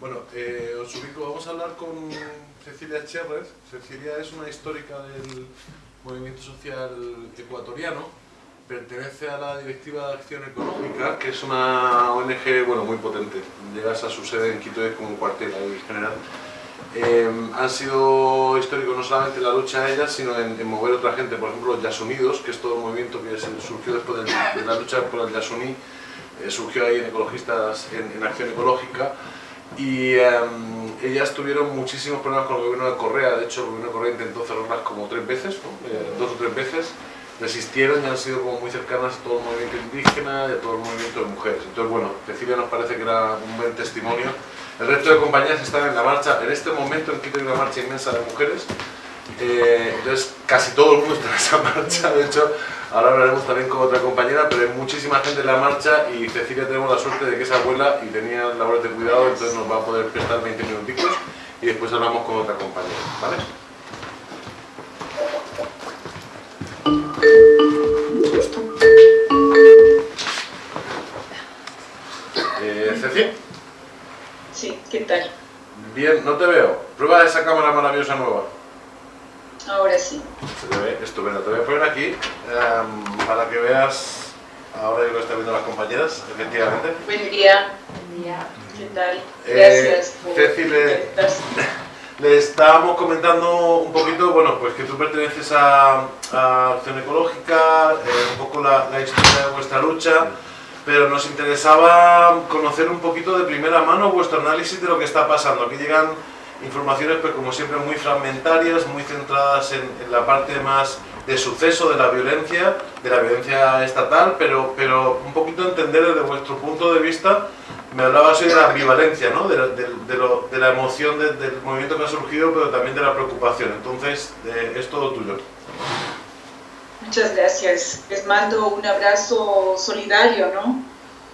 Bueno, eh, os ubico, vamos a hablar con Cecilia Cherres. Cecilia es una histórica del movimiento social ecuatoriano, pertenece a la Directiva de Acción Ecológica, que es una ONG bueno, muy potente. Llegas a su sede en Quito, es como un cuartel ahí general. Eh, han sido históricos no solamente en la lucha de ellas, sino en, mover a otra gente, por ejemplo los Yasunidos, que es todo el movimiento que surgió después de, la lucha por el Yasuní, eh, surgió ahí en ecologistas, en, en acción ecológica, y em, ellas tuvieron muchísimos problemas con el gobierno de Correa, de hecho el gobierno de Correa intentó cerrarlas como tres veces, eh, dos o tres veces, resistieron y han sido como muy cercanas a todo el movimiento indígena y a todo el movimiento de mujeres. Entonces bueno, Cecilia nos parece que era un buen testimonio. El resto de compañías están en la marcha, en este momento en Quito hay una marcha inmensa de mujeres, eh, entonces casi todo el mundo está en esa marcha, de hecho Ahora hablaremos también con otra compañera, pero hay muchísima gente en la marcha y Cecilia tenemos la suerte de que es abuela y tenía labores de cuidado, entonces nos va a poder prestar 20 minuticos y después hablamos con otra compañera, ¿vale? Eh, Ceci. Sí, ¿qué tal? Bien, no te veo. Prueba esa cámara maravillosa nueva. Ahora sí. Se te ve estupendo. Te voy a poner aquí em, para que veas, ahora yo lo están viendo las compañeras, efectivamente. Buen día. Buen día. ¿Qué tal? Eh, Gracias por Ceci, le, le, estábamos comentando un poquito, bueno, pues que tú perteneces a, Acción Ecológica, eh, un poco la, la historia de vuestra lucha, pero nos interesaba conocer un poquito de primera mano vuestro análisis de lo que está pasando. Aquí llegan informaciones pues como siempre muy fragmentarias, muy centradas en, la parte más de suceso de la violencia, de la violencia estatal, pero, pero un poquito entender desde vuestro punto de vista, me hablabas hoy de la ambivalencia, ¿no? de, de, la emoción del movimiento que ha surgido, pero también de la preocupación, entonces es todo tuyo. Muchas gracias, les mando un abrazo solidario, ¿no?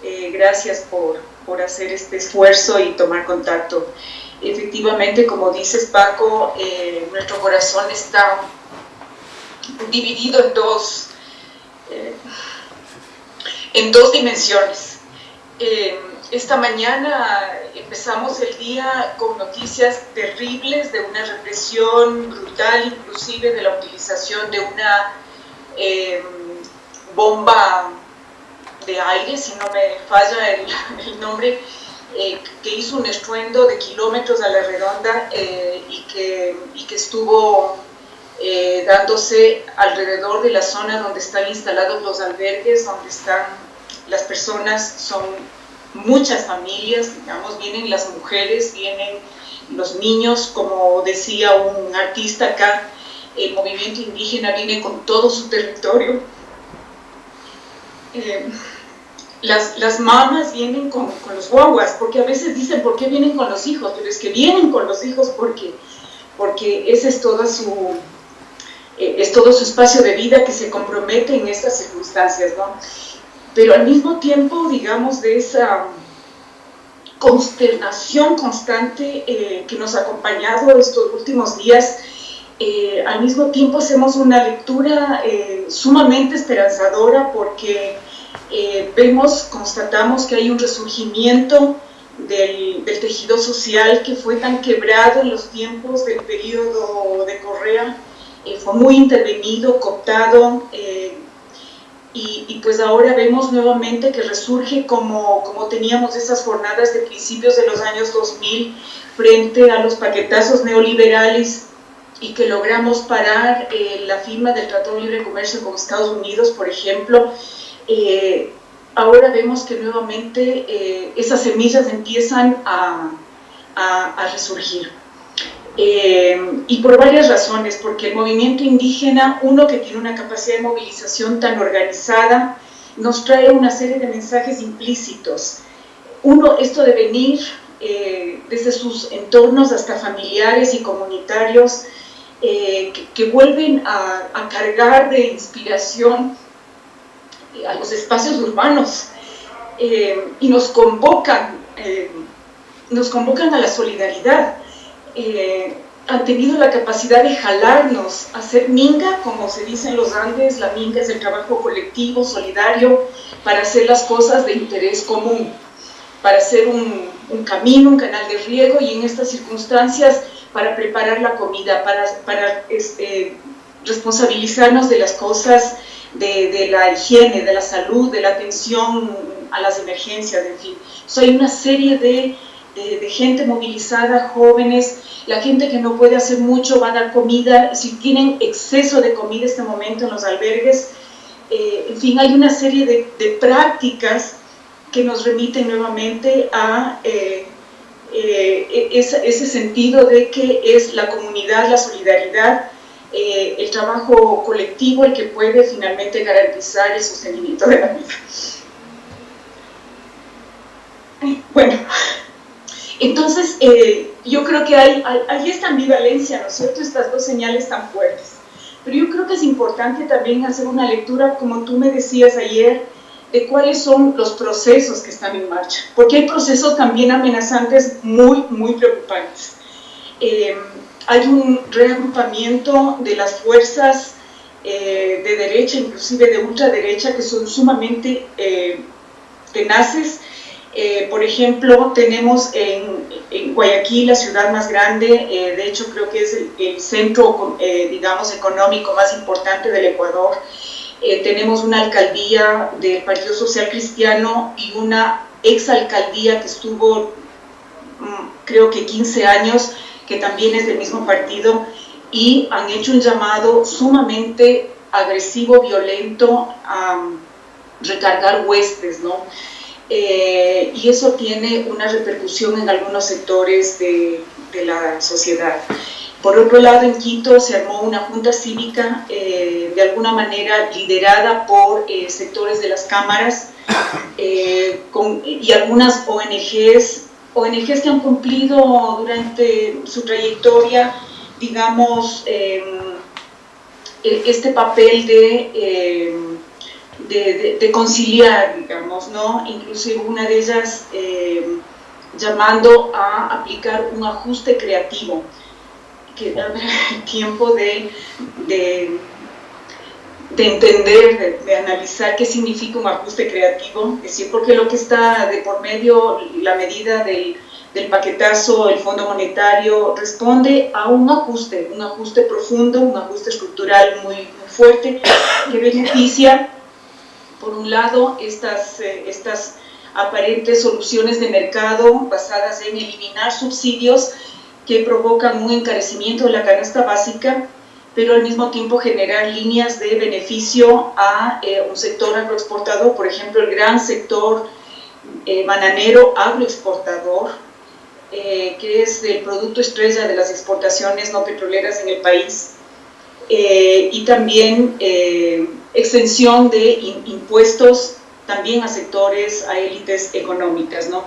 Eh, gracias por, por hacer este esfuerzo y tomar contacto efectivamente, como dices Paco, eh, nuestro corazón está dividido en dos, eh, en dos dimensiones. Eh, esta mañana empezamos el día con noticias terribles de una represión brutal, inclusive de la utilización de una bomba de aire, si no me falla el nombre, eh, que hizo un estruendo de kilómetros a la redonda eh, y, que, que, estuvo eh, dándose alrededor de la zona donde están instalados los albergues, donde están las personas, son muchas familias, digamos, vienen las mujeres, vienen los niños, como decía un artista acá, el movimiento indígena viene con todo su territorio las, las mamás vienen con, con, los guaguas, porque a veces dicen, ¿por qué vienen con los hijos? Pero es que vienen con los hijos porque, porque ese es toda su, eh, es todo su espacio de vida que se compromete en estas circunstancias, ¿no? Pero al mismo tiempo, digamos, de esa consternación constante eh, que nos ha acompañado estos últimos días, eh, al mismo tiempo hacemos una lectura sumamente esperanzadora porque eh, vemos, constatamos que hay un resurgimiento del, tejido social que fue tan quebrado en los tiempos del periodo de Correa, eh, fue muy intervenido, cooptado, eh, y, pues ahora vemos nuevamente que resurge como, como teníamos esas jornadas de principios de los años 2000 frente a los paquetazos neoliberales y que logramos parar la firma del Tratado de Libre Comercio con Estados Unidos, por ejemplo, eh, ahora vemos que nuevamente eh, esas semillas empiezan a, resurgir. Eh, y por varias razones, porque el movimiento indígena, uno que tiene una capacidad de movilización tan organizada, nos trae una serie de mensajes implícitos. Uno, esto de venir desde sus entornos hasta familiares y comunitarios, que, vuelven a cargar de inspiración a los espacios urbanos eh, y nos convocan, eh, nos convocan a la solidaridad. Eh, han tenido la capacidad de jalarnos hacer minga, como se dice en los Andes, la minga es el trabajo colectivo, solidario, para hacer las cosas de interés común. para hacer un, un, camino, un canal de riego y en estas circunstancias para preparar la comida, para, para este, responsabilizarnos de las cosas, de, la higiene, de la salud, de la atención a las emergencias, en fin. So, hay una serie de, de, gente movilizada, jóvenes, la gente que no puede hacer mucho va a dar comida, si tienen exceso de comida este momento en los albergues, eh, en fin, hay una serie de, prácticas que nos remiten nuevamente a eh, eh, ese, ese, sentido de que es la comunidad, la solidaridad, eh, el trabajo colectivo el que puede finalmente garantizar el sostenimiento de la vida. Bueno, entonces eh, yo creo que hay, hay, hay, esta ambivalencia, ¿no es cierto? Estas dos señales tan fuertes. Pero yo creo que es importante también hacer una lectura, como tú me decías ayer, de cuáles son los procesos que están en marcha, porque hay procesos también amenazantes muy, muy preocupantes. Eh, hay un reagrupamiento de las fuerzas eh, de derecha, inclusive de ultraderecha, que son sumamente eh, tenaces. Eh, por ejemplo, tenemos en, Guayaquil, la ciudad más grande, de hecho creo que es el, el centro, digamos, económico más importante del Ecuador, tenemos una alcaldía del Partido Social Cristiano y una exalcaldía que estuvo, mm, creo que 15 años, que también es del mismo partido, y han hecho un llamado sumamente agresivo, violento, a um, recargar huestes, ¿no? Eh, y eso tiene una repercusión en algunos sectores de, de la sociedad. Por otro lado, en Quito se armó una junta cívica, eh, de alguna manera liderada por eh, sectores de las cámaras eh, con, y algunas ONGs, ONGs que han cumplido durante su trayectoria, digamos, em, e, este papel de, em, de, conciliar, digamos, ¿no? Inclusive una de ellas em, llamando a aplicar un ajuste creativo que el tiempo de, de, de entender, de, analizar qué significa un ajuste creativo, es decir, porque lo que está de por medio, la medida del, paquetazo, el Fondo Monetario, responde a un ajuste, un ajuste profundo, un ajuste estructural muy, muy fuerte, que beneficia, por un lado, estas, eh, estas aparentes soluciones de mercado basadas en eliminar subsidios que provocan un encarecimiento de la canasta básica, pero al mismo tiempo generar líneas de beneficio a eh, un sector agroexportador, por ejemplo, el gran sector eh, bananero agroexportador, eh, que es el producto estrella de las exportaciones no petroleras en el país, eh, y también eh, extensión de in, impuestos también a sectores, a élites económicas, ¿no?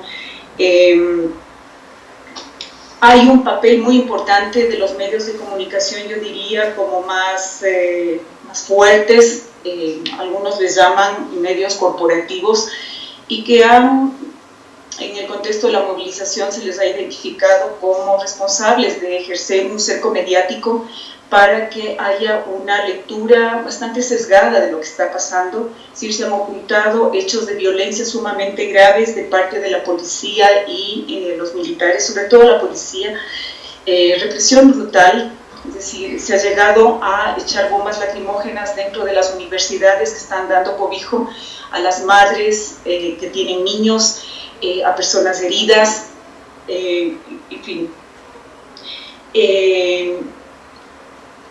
Hay un papel muy importante de los medios de comunicación, yo diría, como más, eh, más fuertes, eh, algunos les llaman medios corporativos, y que han, en el contexto de la movilización se les ha identificado como responsables de ejercer un cerco mediático para que haya una lectura bastante sesgada de lo que está pasando, si se han ocultado hechos de violencia sumamente graves de parte de la policía y eh, los militares, sobre todo la policía, eh, represión brutal, es decir, se ha llegado a echar bombas lacrimógenas dentro de las universidades que están dando cobijo a las madres eh, que tienen niños, eh, a personas heridas, en fin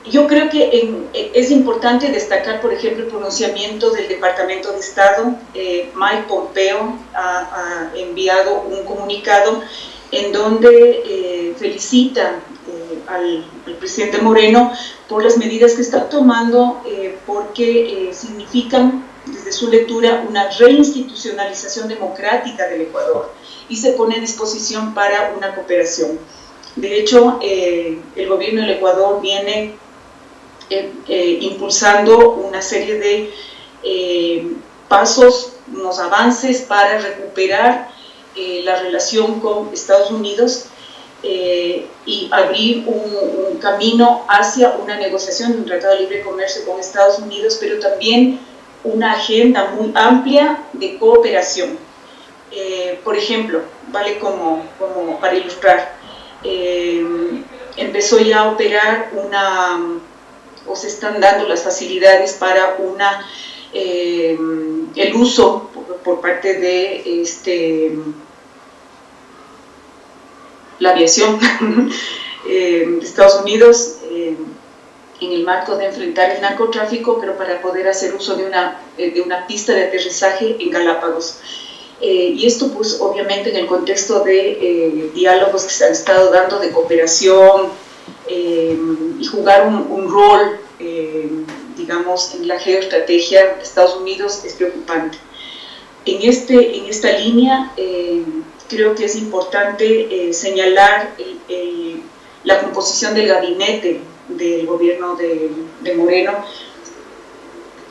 yo creo que en, es importante destacar, por ejemplo, el pronunciamiento del Departamento de Estado. Eh, Mike Pompeo ha, ha, enviado un comunicado en donde eh, felicita eh, al, al, presidente Moreno por las medidas que está tomando, eh, porque eh, significan, desde su lectura, una reinstitucionalización democrática del Ecuador y se pone a disposición para una cooperación. De hecho, eh, el gobierno del Ecuador viene eh, eh, impulsando una serie de eh, pasos, unos avances para recuperar la relación con Estados Unidos y abrir un, un, camino hacia una negociación de un tratado de libre comercio con Estados Unidos, pero también una agenda muy amplia de cooperación. por ejemplo, vale como, como para ilustrar, empezó ya a operar una, o se están dando las facilidades para una, el uso por, parte de este, la aviación de Estados Unidos en el marco de enfrentar el narcotráfico, pero para poder hacer uso de una, eh, de una pista de aterrizaje en Galápagos. Eh, y esto pues obviamente en el contexto de eh, diálogos que se han estado dando de cooperación y jugar un, un rol, digamos, en la geoestrategia de Estados Unidos es preocupante. En, este, en esta línea creo que es importante señalar la composición del gabinete del gobierno de, Moreno,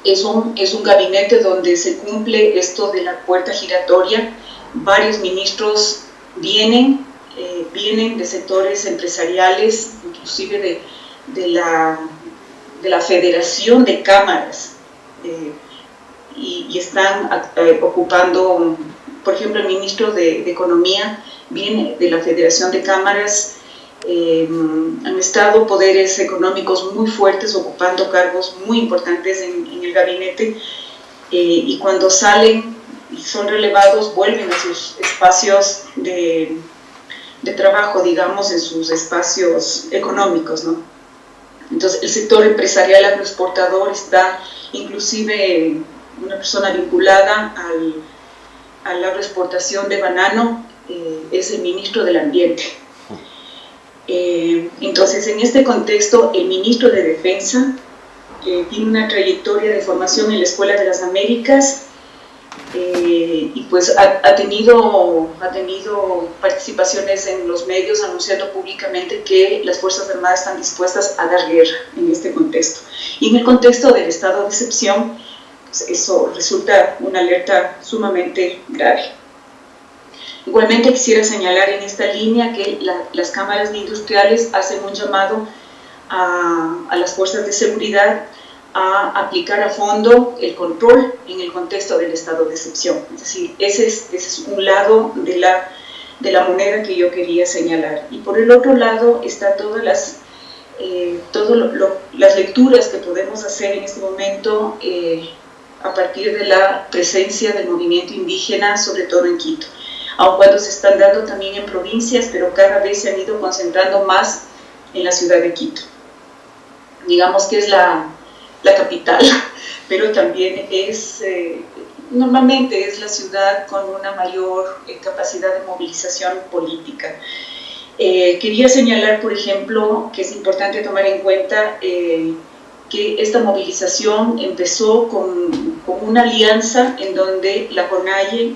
es un, es un gabinete donde se cumple esto de la puerta giratoria. Varios ministros vienen, eh, vienen de sectores empresariales, inclusive de, de, la, de la Federación de Cámaras, eh, y, están eh, ocupando, por ejemplo, el ministro de, Economía viene de la Federación de Cámaras, eh, han estado poderes económicos muy fuertes ocupando cargos muy importantes en, el gabinete y cuando salen y son relevados vuelven a sus espacios de, de, trabajo, digamos, en sus espacios económicos, ¿no? Entonces el sector empresarial agroexportador está inclusive una persona vinculada al, a la agroexportación de banano, eh, es el ministro del Ambiente eh, entonces, en este contexto, el ministro de Defensa tiene una trayectoria de formación en la Escuela de las Américas eh, y pues ha, tenido, ha tenido participaciones en los medios anunciando públicamente que las Fuerzas Armadas están dispuestas a dar guerra en este contexto. Y en el contexto del estado de excepción, pues eso resulta una alerta sumamente grave. Igualmente quisiera señalar en esta línea que las cámaras industriales hacen un llamado a, las fuerzas de seguridad a aplicar a fondo el control en el contexto del estado de excepción. Es decir, ese es, un lado de la, de la moneda que yo quería señalar. Y por el otro lado está todas las, eh, las lecturas que podemos hacer en este momento eh, a partir de la presencia del movimiento indígena, sobre todo en Quito aun cuando se están dando también en provincias, pero cada vez se han ido concentrando más en la ciudad de Quito. Digamos que es la, la capital, pero también es, eh, normalmente es la ciudad con una mayor eh, capacidad de movilización política. Eh, quería señalar, por ejemplo, que es importante tomar en cuenta que esta movilización empezó con, con, una alianza en donde la CONAIE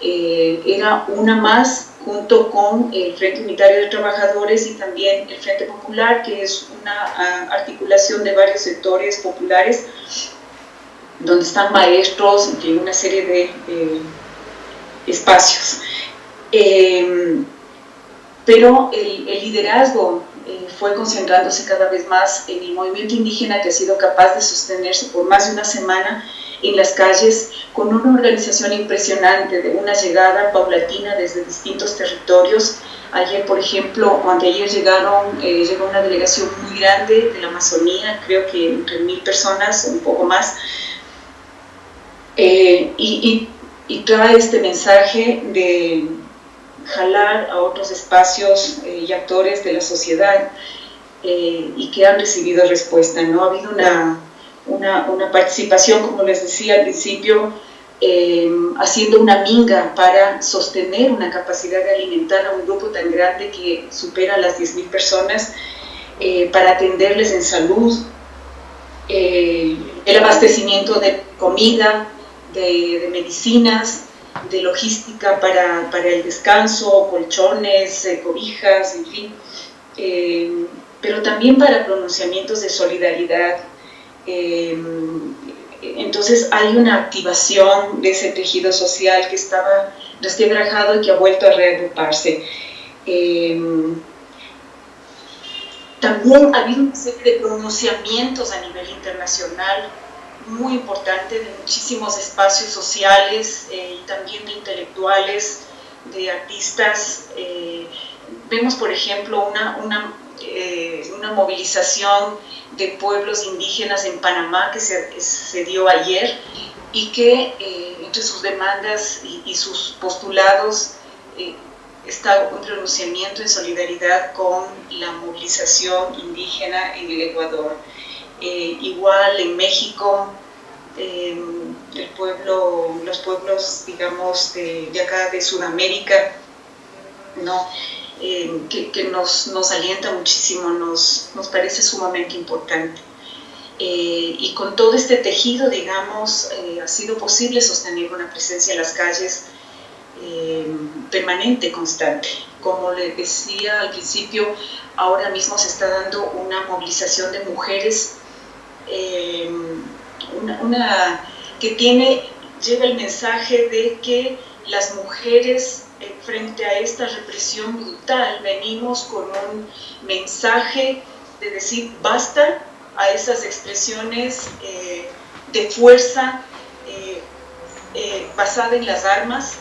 eh, era una más junto con el Frente Unitario de Trabajadores y también el Frente Popular, que es una articulación de varios sectores populares, donde están maestros, y una serie de eh, espacios. Eh, pero el, el liderazgo fue concentrándose cada vez más en el movimiento indígena que ha sido capaz de sostenerse por más de una semana en las calles con una organización impresionante de una llegada paulatina desde distintos territorios. Ayer, por ejemplo, o anteayer llegaron, eh, llegó una delegación muy grande de la Amazonía, creo que entre mil personas, un poco más, eh, y, trae este mensaje de jalar a otros espacios eh, y actores de la sociedad y que han recibido respuesta. ¿no? Ha habido una una, una participación, como les decía al principio, eh, haciendo una minga para sostener una capacidad de alimentar a un grupo tan grande que supera las 10.000 personas, eh, para atenderles en salud, eh, el abastecimiento de comida, de, de medicinas, de logística para, para, el descanso, colchones, cobijas, en fin, pero también para pronunciamientos de solidaridad, Em, entonces hay una activación de ese tejido social que estaba resquebrajado y que ha vuelto a reagruparse. Em, también ha habido una serie de pronunciamientos a nivel internacional muy importante de muchísimos espacios sociales y también de intelectuales, de artistas. vemos, por ejemplo, una, una, una movilización de pueblos indígenas en Panamá que se, se dio ayer y que eh, entre sus demandas y, sus postulados eh, está un pronunciamiento en solidaridad con la movilización indígena en el Ecuador. Eh, igual en México, el pueblo, los pueblos, digamos, de, de acá de Sudamérica, ¿no? Que, nos, nos, alienta muchísimo, nos, nos parece sumamente importante. Eh, y con todo este tejido, digamos, eh, ha sido posible sostener una presencia en las calles eh, permanente, constante. Como le decía al principio, ahora mismo se está dando una movilización de mujeres, una, una, que tiene, lleva el mensaje de que las mujeres frente a esta represión brutal venimos con un mensaje de decir basta a esas expresiones eh, de fuerza eh, eh, basada en las armas.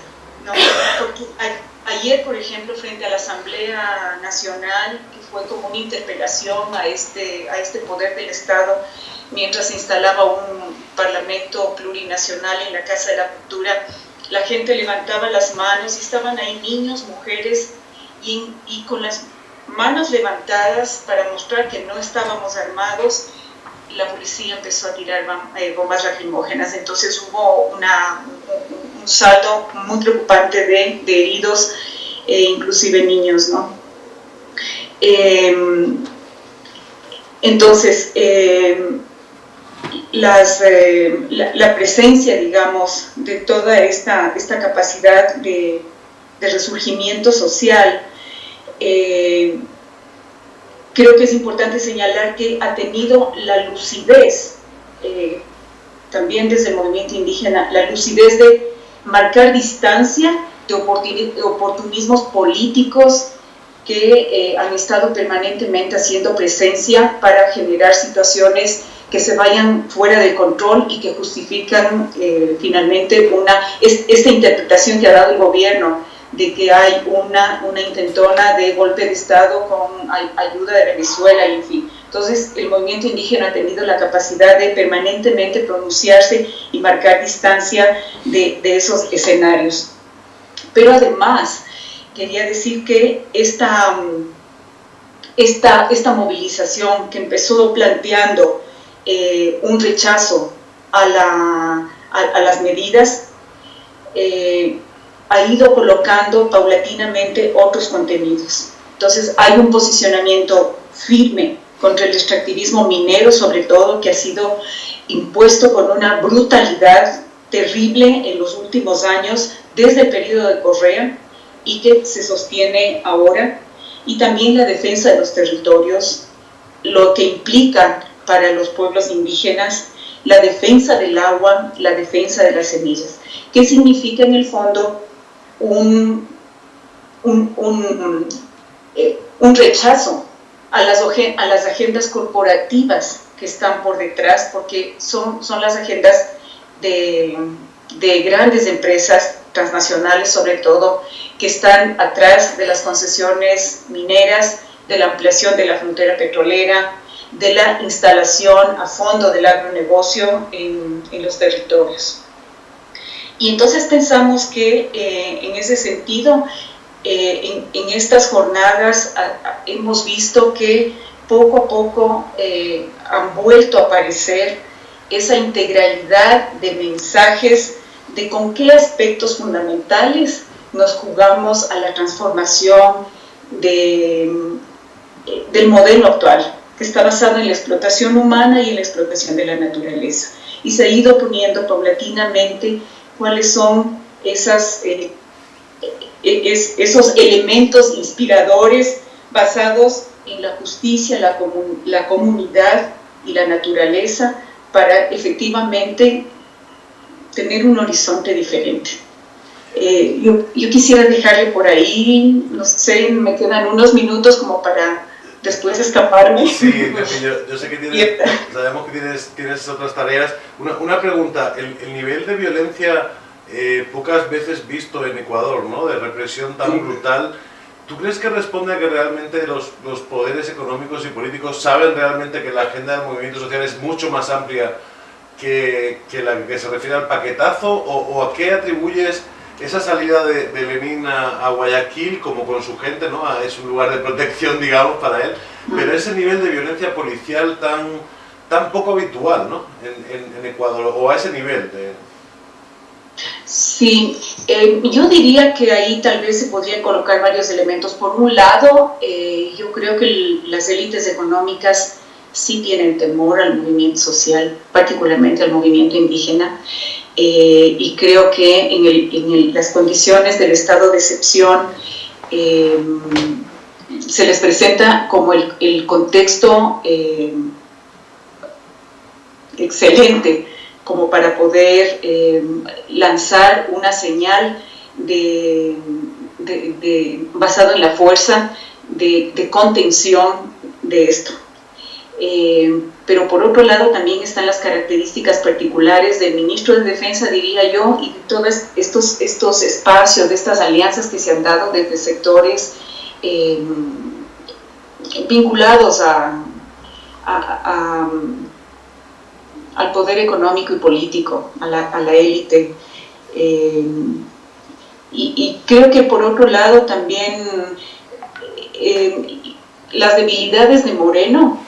ayer, por ejemplo, frente a la Asamblea Nacional, que fue como una interpelación a este, a este poder del Estado, mientras se instalaba un parlamento plurinacional en la Casa de la Cultura, la gente levantaba las manos y estaban ahí niños, mujeres, y, con las manos levantadas para mostrar que no estábamos armados, la policía empezó a tirar eh, bombas lacrimógenas. Entonces hubo un, saldo muy preocupante de, heridos, e inclusive niños. ¿no? Em, entonces, em, eh, la, presencia, digamos, de toda esta, esta capacidad de, resurgimiento social, eh, creo que es importante señalar que ha tenido la lucidez, eh, también desde el movimiento indígena, la lucidez de marcar distancia de oportunismos políticos que han estado permanentemente haciendo presencia para generar situaciones que se vayan fuera de control y que justifican finalmente una, esta interpretación que ha dado el gobierno de que hay una, una intentona de golpe de Estado con ayuda de Venezuela, y en fin. Entonces, el movimiento indígena ha tenido la capacidad de permanentemente pronunciarse y marcar distancia de, de esos escenarios. Pero además, quería decir que esta, esta, esta movilización que empezó planteando eh, un rechazo a, la, a, las medidas, eh, ha ido colocando paulatinamente otros contenidos. Entonces hay un posicionamiento firme contra el extractivismo minero, sobre todo, que ha sido impuesto con una brutalidad terrible en los últimos años, desde el periodo de Correa, y que se sostiene ahora, y también la defensa de los territorios, lo que implica para los pueblos indígenas la defensa del agua, la defensa de las semillas. ¿Qué significa en el fondo un, un, eh, un, rechazo a las, a las agendas corporativas que están por detrás, porque son, son las agendas de, de grandes empresas transnacionales sobre todo, que están atrás de las concesiones mineras, de la ampliación de la frontera petrolera, de la instalación a fondo del agronegocio en, en los territorios. Y entonces pensamos que eh, en ese sentido, eh, en, estas jornadas hemos visto que poco a poco eh, han vuelto a aparecer esa integralidad de mensajes de con qué aspectos fundamentales nos jugamos a la transformación de, del modelo actual, que está basado en la explotación humana y en la explotación de la naturaleza. Y se ha ido poniendo paulatinamente cuáles son esas, eh, eh, esos elementos inspiradores basados en la justicia, la, la comunidad y la naturaleza para efectivamente tener un horizonte diferente. Eh, yo, yo, quisiera dejarle por ahí, no sé, me quedan unos minutos como para después escaparme. Sí, yo, sé que tienes, sabemos que tienes, tienes otras tareas. Una, una pregunta, el, el, nivel de violencia eh, pocas veces visto en Ecuador, ¿no? de represión tan brutal, ¿tú crees que responde a que realmente los, los poderes económicos y políticos saben realmente que la agenda del movimiento social es mucho más amplia que, que la que se refiere al paquetazo? ¿O, o a qué atribuyes esa salida de, Lenin a, Guayaquil, como con su gente, ¿no? es un lugar de protección, digamos, para él, pero ese nivel de violencia policial tan, tan poco habitual ¿no? en, Ecuador, o a ese nivel de... Sí, eh, yo diría que ahí tal vez se podrían colocar varios elementos. Por un lado, eh, yo creo que las élites económicas sí tienen temor al movimiento social, particularmente al movimiento indígena, eh, y creo que en, las condiciones del estado de excepción eh, se les presenta como el, contexto eh, excelente como para poder lanzar una señal de, basado en la fuerza de contención de esto. Eh, pero por otro lado también están las características particulares del ministro de Defensa, diría yo, y de todos estos, estos espacios, de estas alianzas que se han dado desde sectores eh, vinculados a, al poder económico y político, a la, élite. Eh, y, creo que por otro lado también las debilidades de Moreno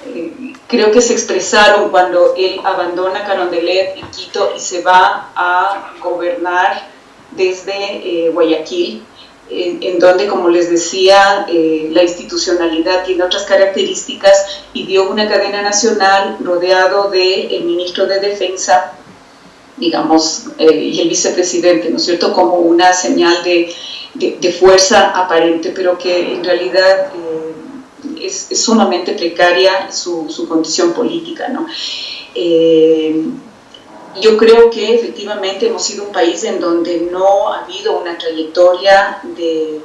creo que se expresaron cuando él abandona Carondelet y Quito y se va a gobernar desde eh, Guayaquil, en, donde, como les decía, eh, la institucionalidad tiene otras características y dio una cadena nacional rodeado del el ministro de Defensa, digamos, y el vicepresidente, ¿no es cierto?, como una señal de, de, fuerza aparente, pero que en realidad es, sumamente precaria su, su, condición política. ¿no? Eh, yo creo que efectivamente hemos sido un país en donde no ha habido una trayectoria de,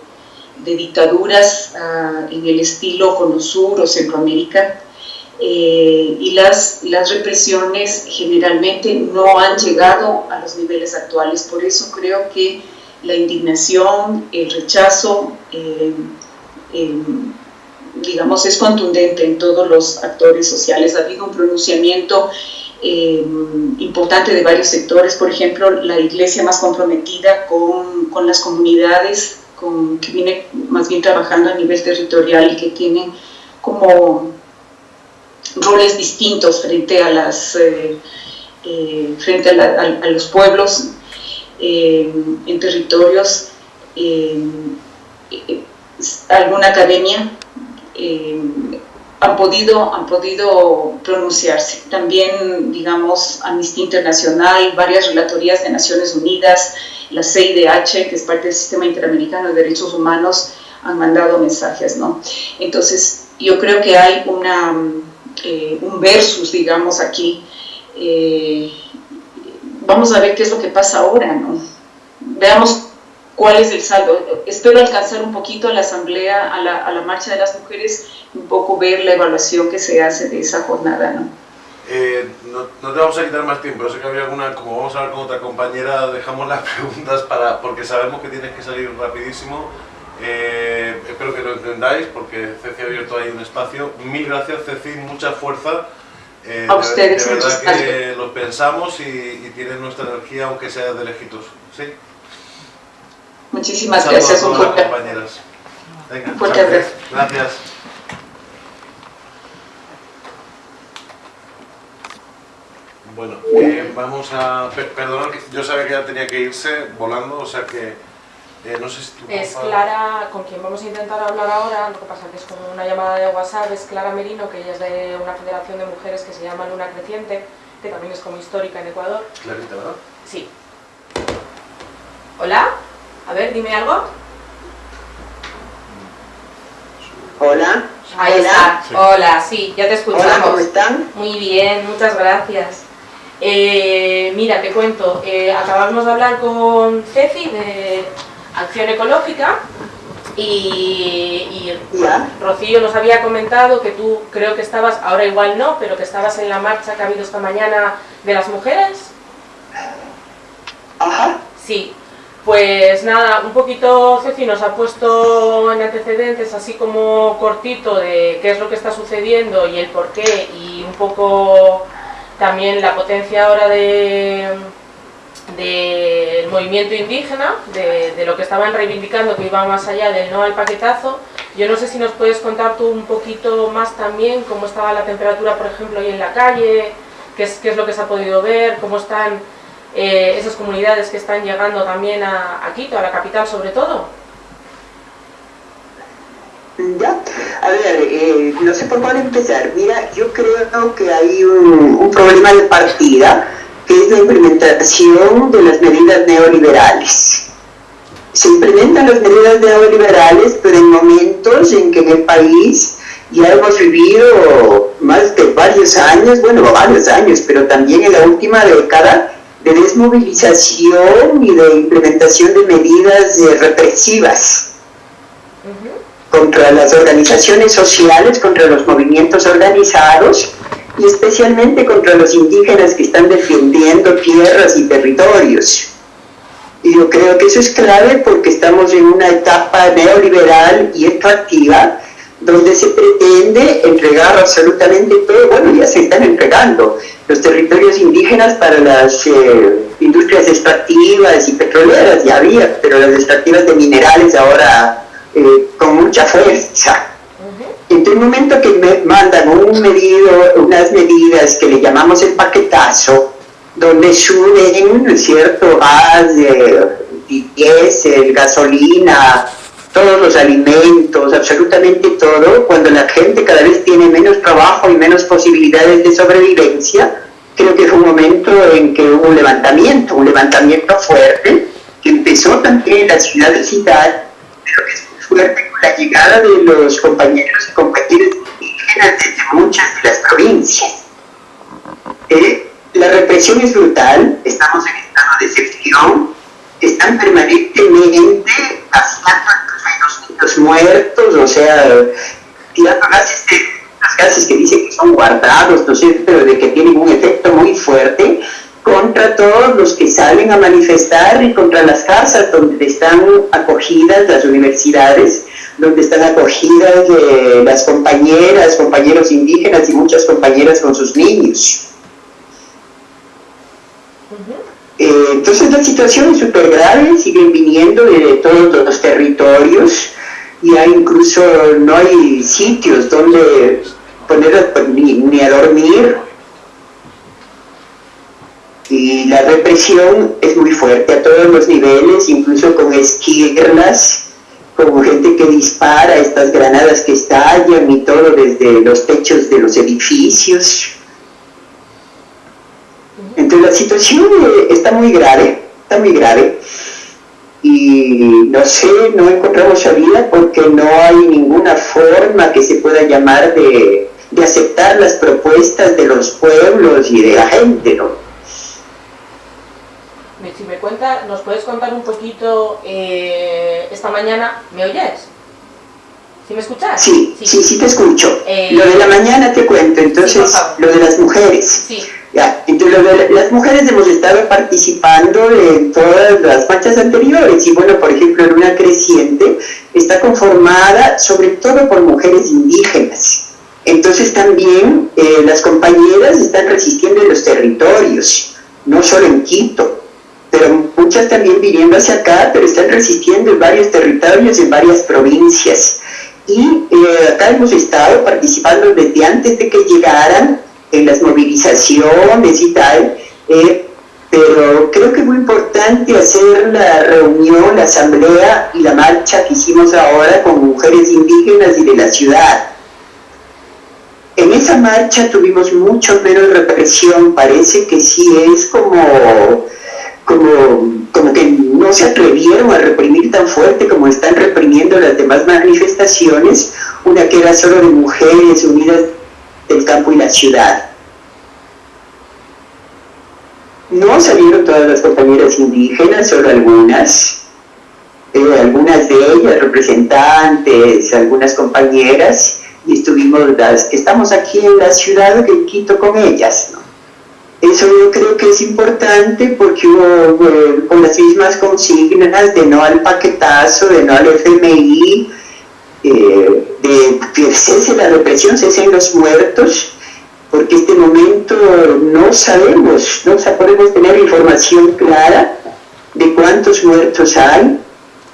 de dictaduras uh, en el estilo Cono Sur o Centroamérica, eh, y las, las represiones generalmente no han llegado a los niveles actuales. Por eso creo que la indignación, el rechazo, eh, digamos, es contundente en todos los actores sociales. Ha habido un pronunciamiento eh, importante de varios sectores, por ejemplo, la iglesia más comprometida con, con las comunidades, que viene más bien trabajando a nivel territorial y que tiene como roles distintos frente a las eh, eh, frente a, los pueblos en territorios alguna academia eh, han, podido, han podido pronunciarse. También, digamos, Amnistía Internacional, varias relatorías de Naciones Unidas, la CIDH, que es parte del Sistema Interamericano de Derechos Humanos, han mandado mensajes, ¿no? Entonces, yo creo que hay una, eh, un versus, digamos, aquí. Eh, vamos a ver qué es lo que pasa ahora, ¿no? Veamos cuál es el saldo. Espero alcanzar un poquito a la asamblea, a la, a la marcha de las mujeres, un poco ver la evaluación que se hace de esa jornada. ¿no? Eh, no, no, te vamos a quitar más tiempo, sé que había alguna, como vamos a hablar con otra compañera, dejamos las preguntas para, porque sabemos que tienes que salir rapidísimo. Eh, espero que lo entendáis porque Ceci ha abierto ahí un espacio. Mil gracias Ceci, mucha fuerza. Eh, a ustedes, de, de verdad que lo pensamos y, y tienes nuestra energía aunque sea de lejitos. ¿sí? Muchísimas gracias. Las compañeras. Venga, gracias. gracias. Bueno, eh, vamos a... Perdón, yo sabía que ya tenía que irse volando, o sea que... Eh, no sé si tú es Clara, con quien vamos a intentar hablar ahora, lo que pasa que es como una llamada de WhatsApp, es Clara Merino, que ella es de una federación de mujeres que se llama Luna Creciente, que también es como histórica en Ecuador. Clarita, ¿verdad? Sí. ¿Hola? A ver, dime algo. Hola. Ahí Hola. está. Sí. Hola, sí, ya te escuchamos. Hola, ¿cómo están? Muy bien, muchas gracias. Eh, mira, te cuento, eh, acabamos de hablar con Ceci de Acción Ecológica Y, Rocío nos había comentado que tú creo que estabas, ahora igual no, pero que estabas en la marcha que ha habido esta mañana de las mujeres. Ajá. Sí, pues nada, un poquito Ceci nos ha puesto en antecedentes así como cortito de qué es lo que está sucediendo y el por qué y un poco también la potencia ahora de del movimiento indígena, de, lo que estaban reivindicando que iba más allá del no al paquetazo. Yo no sé si nos puedes contar tú un poquito más también cómo estaba la temperatura, por ejemplo, ahí en la calle, qué es lo que se ha podido ver, cómo están eh, esas comunidades que están llegando también a, Quito, a la capital sobre todo. Ya, a ver, eh, no sé por cuál empezar. Mira, yo creo que hay un, un problema de partida que es la implementación de las medidas neoliberales. Se implementan las medidas neoliberales, pero en momentos en que en el país ya hemos vivido más de varios años, bueno, varios años, pero también en la última década, de desmovilización y de implementación de medidas represivas contra las organizaciones sociales, contra los movimientos organizados, y especialmente contra los indígenas que están defendiendo tierras y territorios. Y yo creo que eso es clave porque estamos en una etapa neoliberal y extractiva donde se pretende entregar absolutamente todo, bueno, ya se están entregando los territorios indígenas para las eh, industrias extractivas y petroleras, ya había, pero las extractivas de minerales ahora eh, con mucha fuerza. En el momento que me mandan un medido, unas medidas que le llamamos el paquetazo, donde suben, ¿no es cierto?, gas, diésel, gasolina, todos los alimentos, absolutamente todo, cuando la gente cada vez tiene menos trabajo y menos posibilidades de sobrevivencia, creo que fue un momento en que hubo un levantamiento, un levantamiento fuerte, que empezó también en la ciudad de Ciudad, pero que es muy fuerte la llegada de los compañeros y compañeras indígenas desde muchas de las provincias. Eh, la represión es brutal, estamos en estado de excepción, están permanentemente haciendo los niños muertos, o sea, tirando gases, gases que dicen que son guardados, ¿no sé, pero de que tienen un efecto muy fuerte contra todos los que salen a manifestar y contra las casas donde están acogidas las universidades donde están acogidas eh, las compañeras, compañeros indígenas y muchas compañeras con sus niños. Eh, entonces la situación es súper grave, siguen viniendo de todos los territorios, y hay incluso no hay sitios donde poner ni, ni a dormir, y la represión es muy fuerte a todos los niveles, incluso con esquirlas, como gente que dispara estas granadas que estallan y todo desde los techos de los edificios. Entonces la situación eh, está muy grave, está muy grave. Y no sé, no encontramos salida porque no hay ninguna forma que se pueda llamar de, de aceptar las propuestas de los pueblos y de la gente, ¿no? si me cuenta, nos puedes contar un poquito eh, esta mañana, ¿me oyes? ¿Sí me escuchas? Sí, sí, sí, te escucho. Eh, lo de la mañana te cuento, entonces, lo de las mujeres. Sí. Ya, entonces lo de las mujeres hemos estado participando en todas las marchas anteriores y bueno, por ejemplo, en una creciente está conformada sobre todo por mujeres indígenas. Entonces también eh, las compañeras están resistiendo en los territorios, no solo en Quito pero muchas también viniendo hacia acá, pero están resistiendo en varios territorios, en varias provincias. Y eh, acá hemos estado participando desde antes de que llegaran en las movilizaciones y tal, eh, pero creo que es muy importante hacer la reunión, la asamblea y la marcha que hicimos ahora con mujeres indígenas y de la ciudad. En esa marcha tuvimos mucho menos represión, parece que sí es como como, como que no se atrevieron a reprimir tan fuerte como están reprimiendo las demás manifestaciones, una que era solo de mujeres unidas del campo y la ciudad. No salieron todas las compañeras indígenas, solo algunas. Eh, algunas de ellas, representantes, algunas compañeras, y estuvimos las que estamos aquí en la ciudad de Quito con ellas. Eso yo creo que es importante porque con las mismas consignas de no al paquetazo, de no al FMI, eh, de que cese la represión, cesen los muertos, porque este momento no sabemos, no podemos tener información clara de cuántos muertos hay,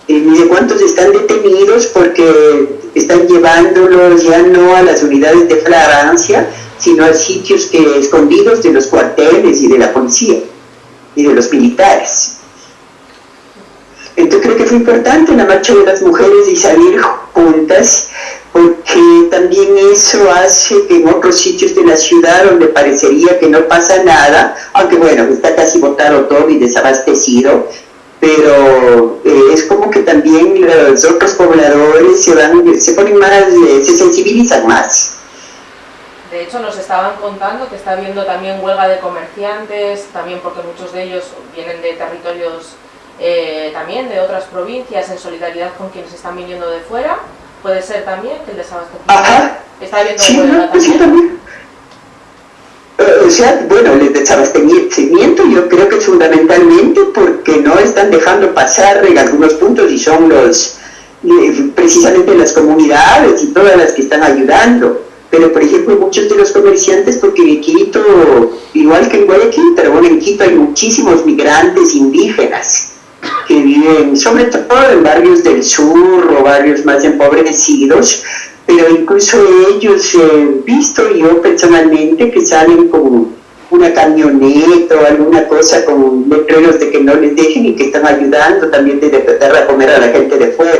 eh, ni de cuántos están detenidos porque están llevándolos ya no a las unidades de flagrancia, sino a sitios que, escondidos de los cuarteles y de la policía y de los militares. Entonces creo que fue importante la marcha de las mujeres y salir juntas, porque también eso hace que en otros sitios de la ciudad donde parecería que no pasa nada, aunque bueno, está casi botado todo y desabastecido, pero eh, es como que también los otros pobladores se, van, se ponen más, eh, se sensibilizan más. De hecho, nos estaban contando que está habiendo también huelga de comerciantes, también porque muchos de ellos vienen de territorios eh, también de otras provincias en solidaridad con quienes están viniendo de fuera. Puede ser también que el desabastecimiento está habiendo huelga pues también. O sea, bueno, el desabastecimiento yo creo que es fundamentalmente porque no están dejando pasar en algunos puntos y son los eh, precisamente las comunidades y todas las que están ayudando. Pero, por ejemplo, muchos de los comerciantes, porque en Quito, igual que en Guayaquil, pero bueno, en Quito hay muchísimos migrantes indígenas que viven sobre todo en barrios del sur o barrios más empobrecidos, pero incluso ellos he visto yo personalmente que salen con una camioneta o alguna cosa con letreros de que no les dejen y que están ayudando también de tratar de comer a la gente de fuera.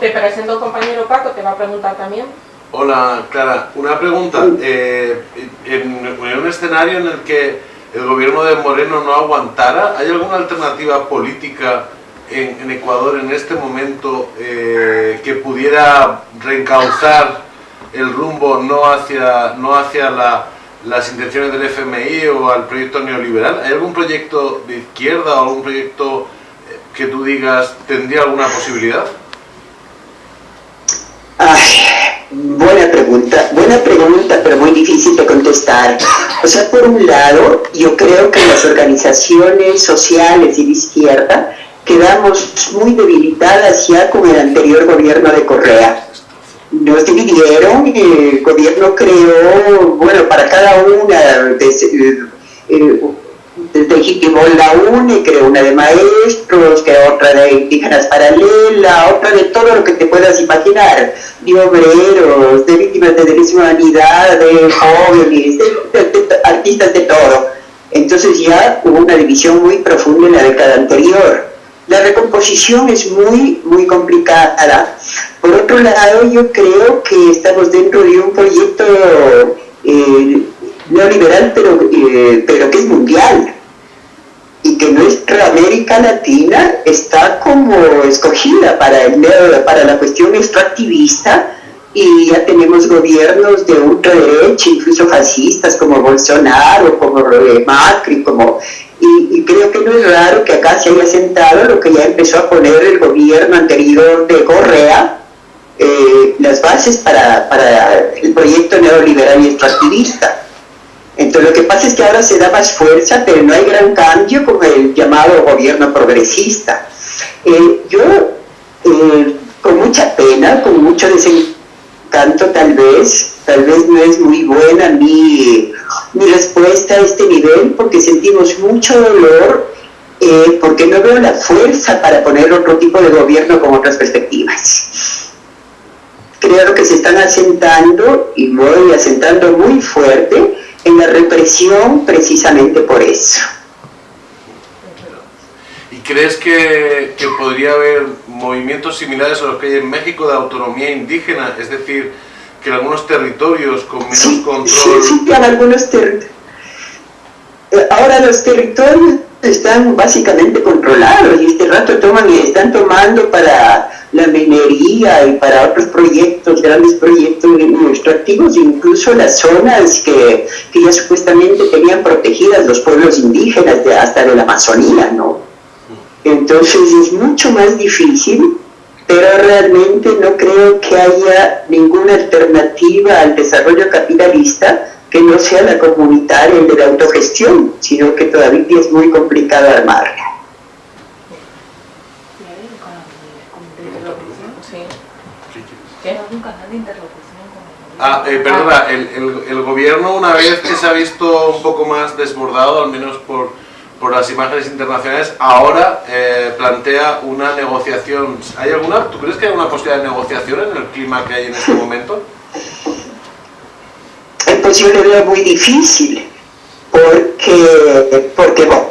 Te presento un compañero Paco, te va a preguntar también. Hola, Clara. Una pregunta. Eh, en, un escenario en el que el gobierno de Moreno no aguantara, ¿hay alguna alternativa política en, Ecuador en este momento eh, que pudiera reencauzar el rumbo no hacia, no hacia las intenciones del FMI o al proyecto neoliberal? ¿Hay algún proyecto de izquierda o algún proyecto eh, que tú digas tendría alguna posibilidad? Ay, buena pregunta, buena pregunta, pero muy difícil de contestar. O sea, por un lado, yo creo que las organizaciones sociales y de izquierda quedamos muy debilitadas ya con el anterior gobierno de Correa. Nos dividieron, el gobierno creó, bueno, para cada una de, eh, legitimó la UNE, creó una de maestros, creó otra de indígenas paralela, otra de todo lo que te puedas imaginar, de obreros, de víctimas de derechos de humanidad, de jóvenes, de, artistas de todo. Entonces ya hubo una división muy profunda en la década anterior. La recomposición es muy, muy complicada. Por otro lado, yo creo que estamos dentro de un proyecto eh, neoliberal, pero, eh, pero que es mundial y que nuestra América Latina está como escogida para, el, para la cuestión extractivista y ya tenemos gobiernos de ultraderecha, incluso fascistas como Bolsonaro, como Macri, como y, creo que no es raro que acá se haya sentado lo que ya empezó a poner el gobierno anterior de Correa, eh, las bases para, para el proyecto neoliberal y extractivista. Entonces lo que pasa es que ahora se da más fuerza, pero no hay gran cambio con el llamado gobierno progresista. Eh, yo, eh, con mucha pena, con mucho desencanto tal vez, tal vez no es muy buena mi, mi respuesta a este nivel, porque sentimos mucho dolor, eh, porque no veo la fuerza para poner otro tipo de gobierno con otras perspectivas. Creo que se están asentando, y voy asentando muy fuerte, en la represión precisamente por eso. ¿Y crees que, que, podría haber movimientos similares a los que hay en México de autonomía indígena? Es decir, que en algunos territorios con menos control... Sí, sí, algunos territorios. Eh, ahora los territorios están básicamente controlados y este rato toman y están tomando para la minería y para otros proyectos, grandes proyectos extractivos, incluso las zonas que, que ya supuestamente tenían protegidas los pueblos indígenas de, hasta de la Amazonía, ¿no? Entonces es mucho más difícil, pero realmente no creo que haya ninguna alternativa al desarrollo capitalista que no sea la comunitaria y de la autogestión, sino que todavía es muy complicado armarla. ¿Algún canal de interlocución? Ah, eh, perdona, el, el, el, gobierno una vez que se ha visto un poco más desbordado, al menos por, por las imágenes internacionales, ahora eh, plantea una negociación. ¿Hay alguna, ¿Tú crees que hay alguna posibilidad de negociación en el clima que hay en este momento? Pues yo lo veo muy difícil, porque, porque bueno,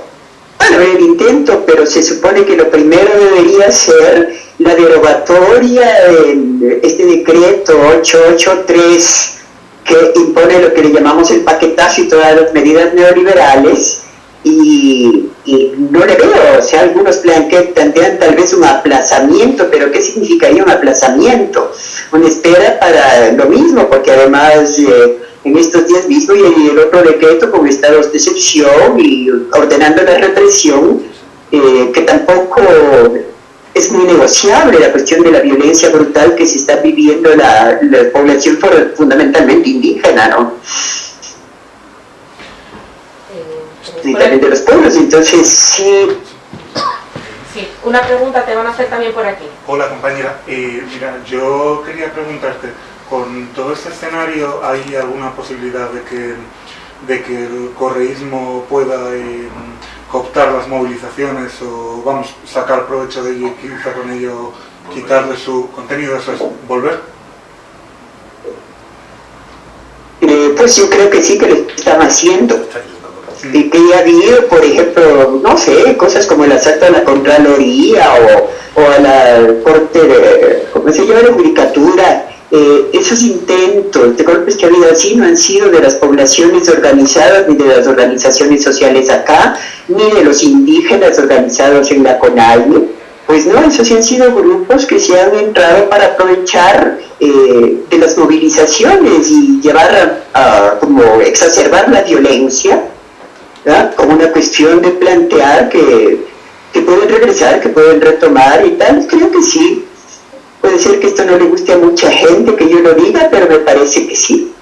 bueno, el intento, pero se supone que lo primero debería ser la derogatoria de este decreto 883 que impone lo que le llamamos el paquetazo y todas las medidas neoliberales y, no le veo, o sea, algunos plantean tal vez un aplazamiento, pero ¿qué significaría un aplazamiento? Una espera para lo mismo, porque además eh, en estos días mismo y el otro decreto con estados de excepción y ordenando la represión, eh, que tampoco es muy negociable la cuestión de la violencia brutal que se está viviendo la, la población fundamentalmente indígena, ¿no? y también de los pueblos, entonces sí. Sí, una pregunta te van a hacer también por aquí. Hola compañera, eh, mira, yo quería preguntarte, con todo este escenario, ¿hay alguna posibilidad de que, de que el correísmo pueda eh, cooptar las movilizaciones o, vamos, sacar provecho de ello y quizá con ello quitarle su contenido, eso es, volver? Eh, pues yo creo que sí que lo están haciendo y que ya habido, por ejemplo, no sé, cosas como el asalto a la Contraloría o, o a la Corte de, ¿cómo se llama?, la Judicatura, eh, esos intentos de golpes que ha habido así no han sido de las poblaciones organizadas ni de las organizaciones sociales acá, ni de los indígenas organizados en la CONAIE, pues no, esos sí han sido grupos que se han entrado para aprovechar eh, de las movilizaciones y llevar a, como exacerbar la violencia como una cuestión de plantear que, que pueden regresar, que pueden retomar y tal, creo que sí. Puede ser que esto no le guste a mucha gente que yo lo diga, pero me parece que sí.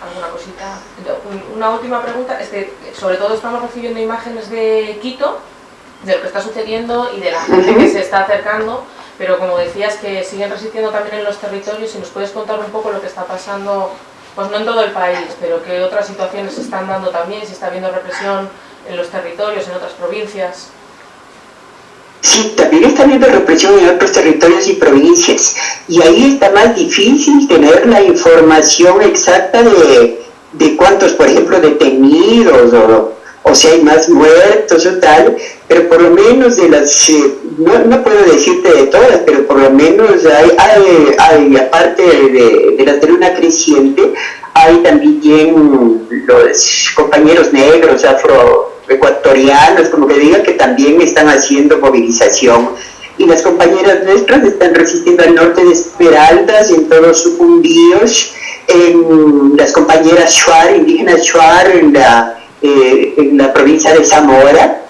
¿Alguna cosita? Una última pregunta, es que sobre todo estamos recibiendo imágenes de Quito, de lo que está sucediendo y de la gente que se está acercando, pero como decías que siguen resistiendo también en los territorios, si nos puedes contar un poco lo que está pasando pues no en todo el país, pero que otras situaciones se están dando también, si está habiendo represión en los territorios, en otras provincias. Sí, también está habiendo represión en otros territorios y provincias. Y ahí está más difícil tener la información exacta de, de cuántos, por ejemplo, detenidos o, o si hay más muertos o tal, pero por lo menos de las, eh, no, no, puedo decirte de todas, pero por lo menos hay, hay, hay aparte de, de, la teruna creciente, hay también los compañeros negros, afroecuatorianos, como que diga, que también están haciendo movilización. Y las compañeras nuestras están resistiendo al norte de Esmeraldas, en todos los sucumbíos, en las compañeras Shuar, indígenas Shuar, en la eh, en la provincia de Zamora,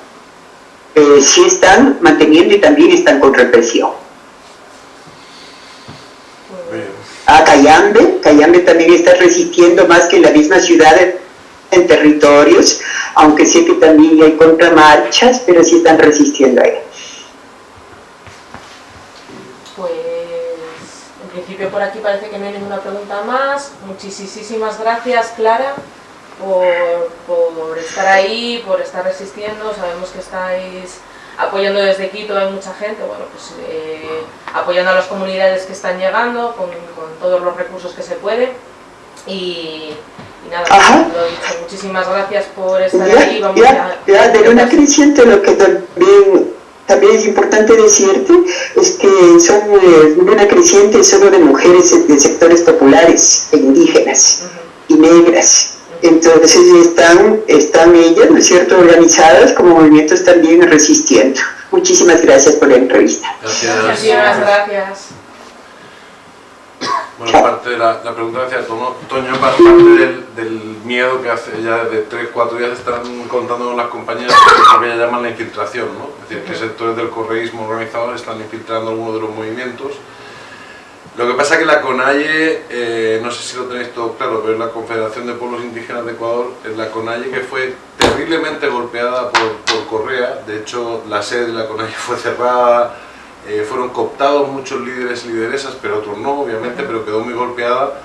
eh, sí están manteniendo y también están con represión. A Cayambe, Cayambe también está resistiendo más que en la misma ciudad en territorios, aunque sé que también hay contramarchas, pero sí están resistiendo ahí. Pues en principio por aquí parece que no hay ninguna pregunta más. Muchísimas gracias, Clara por, estar ahí, por estar resistiendo, sabemos que estáis apoyando desde Quito, hay mucha gente, bueno, pues eh, apoyando a las comunidades que están llegando con, todos los recursos que se puede y, nada, lo dicho, muchísimas gracias por estar ahí. Vamos ya, ya, de una creciente lo que también, también es importante decirte es que son eh, una creciente solo de mujeres de sectores populares e indígenas y negras entonces están, están ellas, ¿no es cierto?, organizadas como movimientos también resistiendo. Muchísimas gracias por la entrevista. Gracias. Muchísimas gracias. Bueno, parte de la, la pregunta que hacía Toño, parte del, del miedo que hace ya de 3, 4 días están contando las compañías lo que ya llaman la infiltración, ¿no? Es decir, que sectores del correísmo organizado están infiltrando algunos de los movimientos. Lo que pasa es que la CONAIE, eh, no sé si lo tenéis todo claro, pero la Confederación de Pueblos Indígenas de Ecuador, es la CONAIE que fue terriblemente golpeada por, por Correa, de hecho la sede de la CONAIE fue cerrada, eh, fueron cooptados muchos líderes y lideresas, pero otros no, obviamente, pero quedó muy golpeada.